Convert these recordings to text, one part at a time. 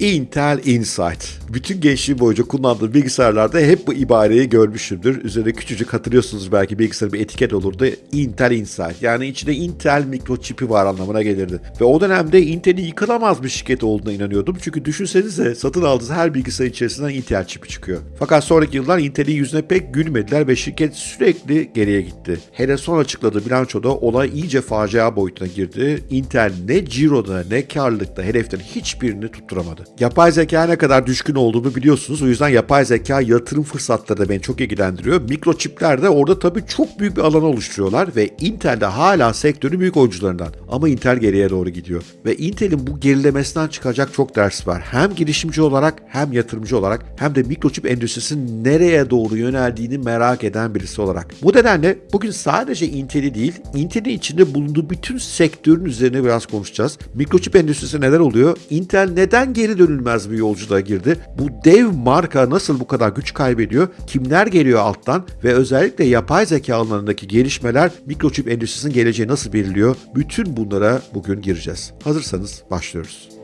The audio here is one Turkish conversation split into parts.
Intel Insight. Bütün gençliğim boyunca kullandığım bilgisayarlarda hep bu ibareyi görmüşümdür. Üzerinde küçücük hatırlıyorsunuz belki bilgisayarın bir etiket olurdu. Intel Insight. Yani içinde Intel mikroçipi var anlamına gelirdi. Ve o dönemde Intel'in yıkılamaz bir şirket olduğuna inanıyordum. Çünkü düşünsenize satın aldığınız her bilgisayar içerisinden Intel çipi çıkıyor. Fakat sonraki yıllar Intel'in yüzüne pek gülmediler ve şirket sürekli geriye gitti. Hele son açıkladığı bilançoda olay iyice facia boyutuna girdi. Intel ne ciroda ne karlılıkta hedeflerin hiçbirini tutturamadı. Yapay zeka ne kadar düşkün olduğumu biliyorsunuz. O yüzden yapay zeka yatırım fırsatları da beni çok ilgilendiriyor. Mikroçipler de orada tabii çok büyük bir alan oluşturuyorlar ve Intel de hala sektörün büyük oyuncularından. Ama Intel geriye doğru gidiyor. Ve Intel'in bu gerilemesinden çıkacak çok ders var. Hem girişimci olarak hem yatırımcı olarak hem de mikroçip endüstrisinin nereye doğru yöneldiğini merak eden birisi olarak. Bu nedenle bugün sadece Intel'i değil, Intel'in içinde bulunduğu bütün sektörün üzerine biraz konuşacağız. Mikroçip endüstrisi neler oluyor? Intel neden geri dönülmez bir yolculuğa girdi? Bu dev marka nasıl bu kadar güç kaybediyor? Kimler geliyor alttan? Ve özellikle yapay zeka alanındaki gelişmeler mikroçip endüstrisinin geleceği nasıl belirliyor? Bütün bunlara bugün gireceğiz. Hazırsanız başlıyoruz.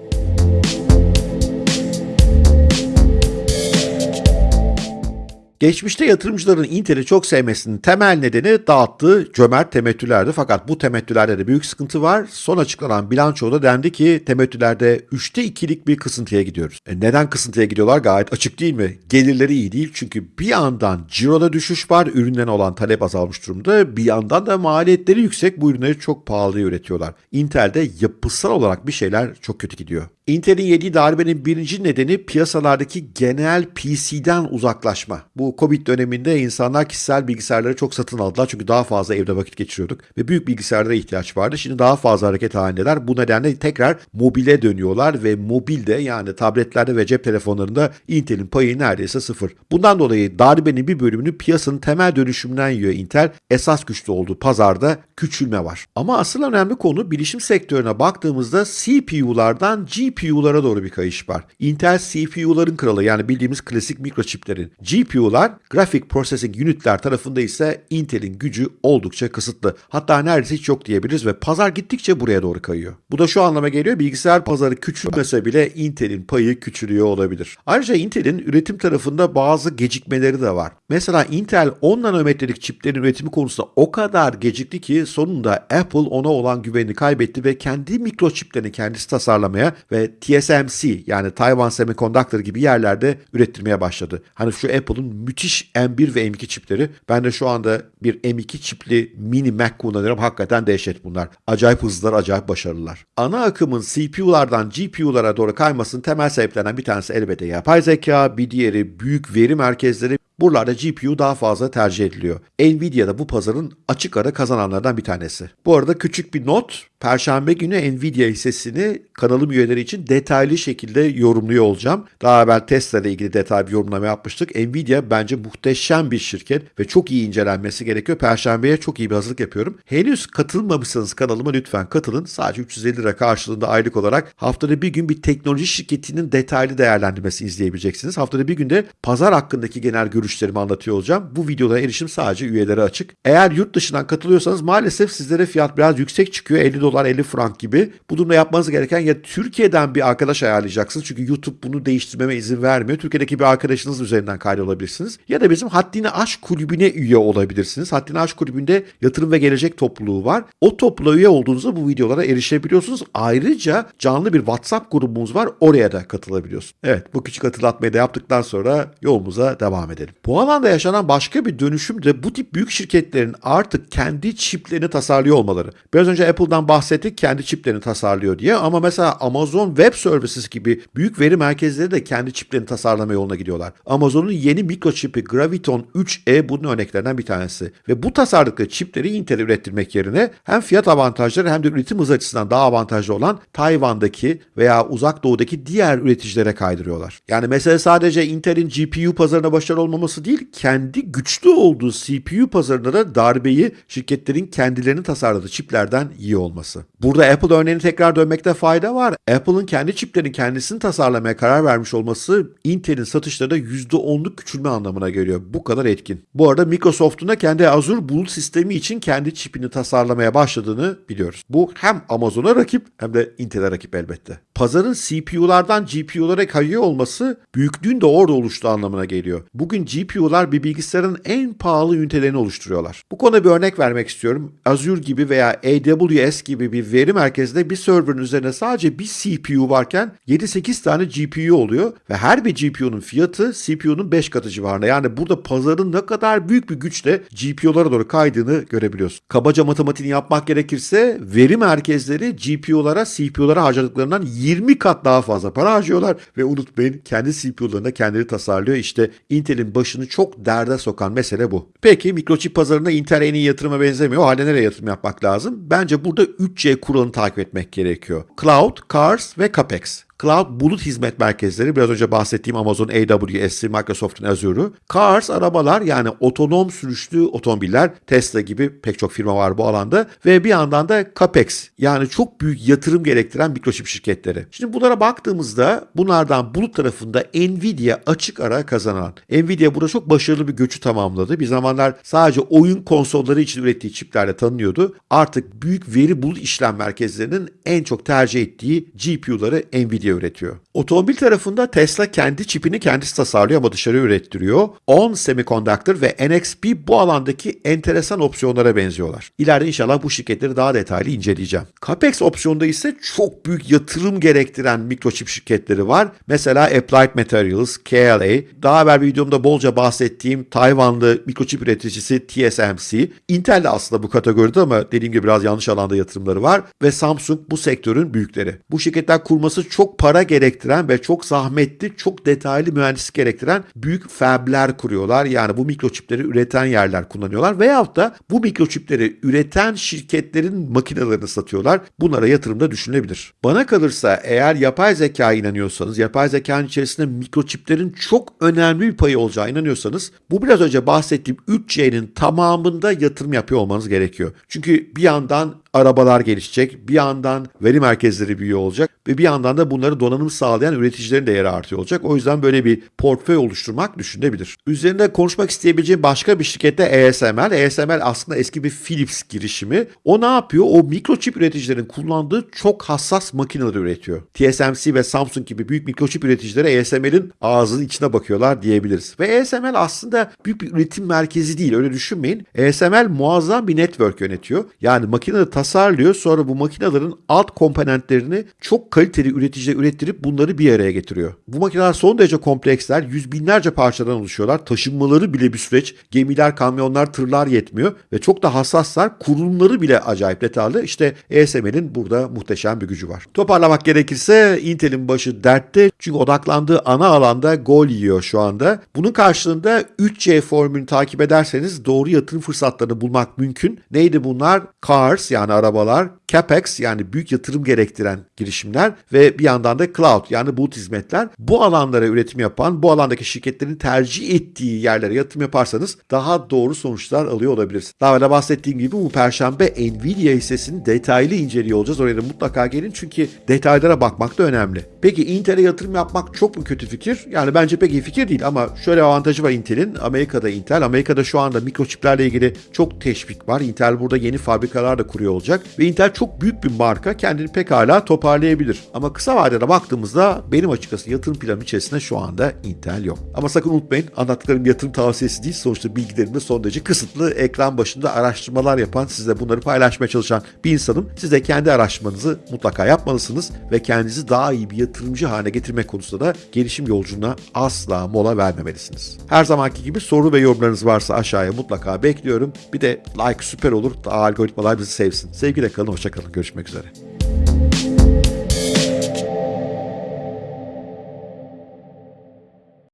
Geçmişte yatırımcıların Intel'i çok sevmesinin temel nedeni dağıttığı cömert temettülerdi. Fakat bu temettülerde de büyük sıkıntı var. Son açıklanan bilançoda dendi ki temettülerde 3'te 2'lik bir kısıntıya gidiyoruz. E neden kısıntıya gidiyorlar gayet açık değil mi? Gelirleri iyi değil çünkü bir yandan ciroda düşüş var, üründen olan talep azalmış durumda. Bir yandan da maliyetleri yüksek bu ürünleri çok pahalıya üretiyorlar. Intel'de yapısal olarak bir şeyler çok kötü gidiyor. Intel'in yediği darbenin birinci nedeni piyasalardaki genel PC'den uzaklaşma. Bu Covid döneminde insanlar kişisel bilgisayarları çok satın aldılar çünkü daha fazla evde vakit geçiriyorduk ve büyük bilgisayarlara ihtiyaç vardı. Şimdi daha fazla hareket halindeler. Bu nedenle tekrar mobile dönüyorlar ve mobilde yani tabletlerde ve cep telefonlarında Intel'in payı neredeyse sıfır. Bundan dolayı darbenin bir bölümünü piyasanın temel dönüşümünden yiyor Intel. Esas güçlü olduğu pazarda küçülme var. Ama asıl önemli konu bilişim sektörüne baktığımızda CPU'lardan GPU GPU'lara doğru bir kayış var. Intel CPU'ların kralı yani bildiğimiz klasik mikroçiplerin. GPU'lar Graphic Processing Unit'ler tarafında ise Intel'in gücü oldukça kısıtlı. Hatta neredeyse hiç yok diyebiliriz ve pazar gittikçe buraya doğru kayıyor. Bu da şu anlama geliyor bilgisayar pazarı küçülmese bile Intel'in payı küçülüyor olabilir. Ayrıca Intel'in üretim tarafında bazı gecikmeleri de var. Mesela Intel 10 nanometrelik çiplerin üretimi konusunda o kadar gecikti ki sonunda Apple ona olan güvenini kaybetti ve kendi mikroçiplerini kendisi tasarlamaya ve TSMC yani Taiwan Semiconductor gibi yerlerde ürettirmeye başladı. Hani şu Apple'ın müthiş M1 ve M2 çipleri. Ben de şu anda bir M2 çipli mini Mac kullanıyorum. Hakikaten dehşet bunlar. Acayip hızlılar, acayip başarılılar. Ana akımın CPU'lardan GPU'lara doğru kaymasının temel sebeplerinden bir tanesi elbette yapay zeka, bir diğeri büyük veri merkezleri, Buralarda GPU daha fazla tercih ediliyor. Nvidia da bu pazarın açık ara kazananlardan bir tanesi. Bu arada küçük bir not. Perşembe günü Nvidia hissesini kanalım üyeleri için detaylı şekilde yorumluyor olacağım. Daha evvel Tesla ile ilgili detaylı bir yorumlama yapmıştık. Nvidia bence muhteşem bir şirket ve çok iyi incelenmesi gerekiyor. Perşembeye çok iyi bir hazırlık yapıyorum. Henüz katılmamışsanız kanalıma lütfen katılın. Sadece 350 lira karşılığında aylık olarak haftada bir gün bir teknoloji şirketinin detaylı değerlendirmesini izleyebileceksiniz. Haftada bir günde pazar hakkındaki genel görüş görüşlerimi anlatıyor olacağım. Bu videolara erişim sadece üyelere açık. Eğer yurt dışından katılıyorsanız maalesef sizlere fiyat biraz yüksek çıkıyor. 50 dolar 50 frank gibi. Bu durumda yapmanız gereken ya Türkiye'den bir arkadaş ayarlayacaksınız. Çünkü YouTube bunu değiştirmeme izin vermiyor. Türkiye'deki bir arkadaşınız üzerinden kaydolabilirsiniz. Ya da bizim Haddini Aşk Kulübü'ne üye olabilirsiniz. Haddini Aşk Kulübü'nde yatırım ve gelecek topluluğu var. O topluluğa üye olduğunuzda bu videolara erişebiliyorsunuz. Ayrıca canlı bir WhatsApp grubumuz var. Oraya da katılabiliyorsunuz. Evet bu küçük hatırlatmayı da yaptıktan sonra yolumuza devam edelim. Bu alanda yaşanan başka bir dönüşüm de bu tip büyük şirketlerin artık kendi çiplerini tasarlıyor olmaları. Biraz önce Apple'dan bahsettik kendi çiplerini tasarlıyor diye ama mesela Amazon Web Services gibi büyük veri merkezleri de kendi çiplerini tasarlama yoluna gidiyorlar. Amazon'un yeni mikroçipi Graviton 3e bunun örneklerinden bir tanesi. Ve bu tasarladıkları çipleri Intel ürettirmek yerine hem fiyat avantajları hem de üretim hızı açısından daha avantajlı olan Tayvan'daki veya uzak doğudaki diğer üreticilere kaydırıyorlar. Yani mesele sadece Intel'in GPU pazarına başarılı olmaması olması değil, kendi güçlü olduğu CPU pazarında da darbeyi şirketlerin kendilerini tasarladığı çiplerden iyi olması. Burada Apple örneğini tekrar dönmekte fayda var. Apple'ın kendi çiplerini kendisini tasarlamaya karar vermiş olması Intel'in satışlarında %10'luk küçülme anlamına geliyor. Bu kadar etkin. Bu arada Microsoft'un da kendi Azure bulut sistemi için kendi çipini tasarlamaya başladığını biliyoruz. Bu hem Amazon'a rakip hem de Intel'e rakip elbette. Pazarın CPU'lardan GPU'lara kayıyor olması büyüklüğün de orada oluştuğu anlamına geliyor. Bugün GPU'lar bir bilgisayarın en pahalı ünitelerini oluşturuyorlar. Bu konuda bir örnek vermek istiyorum. Azure gibi veya AWS gibi bir veri merkezinde bir serverın üzerine sadece bir CPU varken 7-8 tane GPU oluyor ve her bir GPU'nun fiyatı CPU'nun 5 katı civarında. Yani burada pazarın ne kadar büyük bir güçle GPU'lara doğru kaydığını görebiliyorsun. Kabaca matematiğini yapmak gerekirse veri merkezleri GPU'lara CPU'lara harcadıklarından 20 kat daha fazla para harcıyorlar ve unutmayın kendi CPU'larına kendileri tasarlıyor. İşte Intel'in başını çok derde sokan mesele bu. Peki mikroçip pazarında Intel en iyi yatırıma benzemiyor. O halde nereye yatırım yapmak lazım? Bence burada 3C kuralını takip etmek gerekiyor. Cloud, Cars ve CAPEX. Cloud bulut hizmet merkezleri biraz önce bahsettiğim Amazon AWS'i, Microsoft'un Azure'u. Cars arabalar yani otonom sürüşlü otomobiller Tesla gibi pek çok firma var bu alanda ve bir yandan da CAPEX yani çok büyük yatırım gerektiren mikroçip şirketleri. Şimdi bunlara baktığımızda bunlardan bulut tarafında Nvidia açık ara kazanan. Nvidia burada çok başarılı bir göçü tamamladı. Bir zamanlar sadece oyun konsolları için ürettiği çiplerle tanınıyordu. Artık büyük veri bulut işlem merkezlerinin en çok tercih ettiği GPU'ları Nvidia üretiyor. Otomobil tarafında Tesla kendi çipini kendisi tasarlıyor ama dışarı ürettiriyor. ON Semiconductor ve NXP bu alandaki enteresan opsiyonlara benziyorlar. İleride inşallah bu şirketleri daha detaylı inceleyeceğim. CAPEX opsiyonda ise çok büyük yatırım gerektiren mikroçip şirketleri var. Mesela Applied Materials, KLA, daha evvel bir videomda bolca bahsettiğim Tayvanlı mikroçip üreticisi TSMC. Intel de aslında bu kategoride ama dediğim gibi biraz yanlış alanda yatırımları var ve Samsung bu sektörün büyükleri. Bu şirketler kurması çok para gerektiren ve çok zahmetli, çok detaylı mühendislik gerektiren büyük fabler kuruyorlar. Yani bu mikroçipleri üreten yerler kullanıyorlar veyahut da bu mikroçipleri üreten şirketlerin makinelerini satıyorlar. Bunlara yatırımda düşünülebilir. Bana kalırsa eğer yapay zeka inanıyorsanız, yapay zekanın içerisinde mikroçiplerin çok önemli bir payı olacağı inanıyorsanız bu biraz önce bahsettiğim 3C'nin tamamında yatırım yapıyor olmanız gerekiyor. Çünkü bir yandan arabalar gelişecek, bir yandan veri merkezleri büyüyor olacak ve bir yandan da bunları donanım sağlayan üreticilerin de yeri artıyor olacak. O yüzden böyle bir portföy oluşturmak düşünebilir. Üzerinde konuşmak isteyebileceğim başka bir şirkette ASML. ASML aslında eski bir Philips girişimi. O ne yapıyor? O mikroçip üreticilerin kullandığı çok hassas makineleri üretiyor. TSMC ve Samsung gibi büyük mikroçip üreticileri ASML'in ağzının içine bakıyorlar diyebiliriz. Ve ASML aslında büyük bir üretim merkezi değil öyle düşünmeyin. ASML muazzam bir network yönetiyor. Yani makineleri tasarlıyor sonra bu makinelerin alt komponentlerini çok kaliteli üreticiler ürettirip bunları bir araya getiriyor. Bu makineler son derece kompleksler, yüz binlerce parçadan oluşuyorlar. Taşınmaları bile bir süreç. Gemiler, kamyonlar, tırlar yetmiyor ve çok da hassaslar. Kurulumları bile acayip detaylı. İşte ASML'in burada muhteşem bir gücü var. Toparlamak gerekirse Intel'in başı dertte çünkü odaklandığı ana alanda gol yiyor şu anda. Bunun karşılığında 3C formülünü takip ederseniz doğru yatırım fırsatlarını bulmak mümkün. Neydi bunlar? Cars yani arabalar, CapEx yani büyük yatırım gerektiren girişimler ve bir yandan da cloud yani bulut hizmetler. Bu alanlara üretim yapan, bu alandaki şirketlerin tercih ettiği yerlere yatırım yaparsanız daha doğru sonuçlar alıyor olabilirsiniz. Daha evvel bahsettiğim gibi bu perşembe Nvidia hissesini detaylı inceliyor olacağız. Oraya da mutlaka gelin çünkü detaylara bakmak da önemli. Peki Intel'e yatırım yapmak çok mu kötü fikir? Yani bence pek iyi fikir değil ama şöyle avantajı var Intel'in. Amerika'da Intel, Amerika'da şu anda mikroçiplerle ilgili çok teşvik var. Intel burada yeni fabrikalar da kuruyor olacak ve Intel çok büyük bir marka kendini pekala toparlayabilir. Ama kısa vadede baktığımızda benim açıkçası yatırım planım içerisinde şu anda Intel yok. Ama sakın unutmayın anlattıklarım yatırım tavsiyesi değil. Sonuçta bilgilerim de son derece kısıtlı. Ekran başında araştırmalar yapan, sizle bunları paylaşmaya çalışan bir insanım. Siz de kendi araştırmanızı mutlaka yapmalısınız ve kendinizi daha iyi bir yatırımcı haline getirmek konusunda da gelişim yolculuğuna asla mola vermemelisiniz. Her zamanki gibi soru ve yorumlarınız varsa aşağıya mutlaka bekliyorum. Bir de like süper olur. Daha algoritmalar bizi sevsin. Sevgiyle kalın, hoşçakalın. Görüşmek üzere.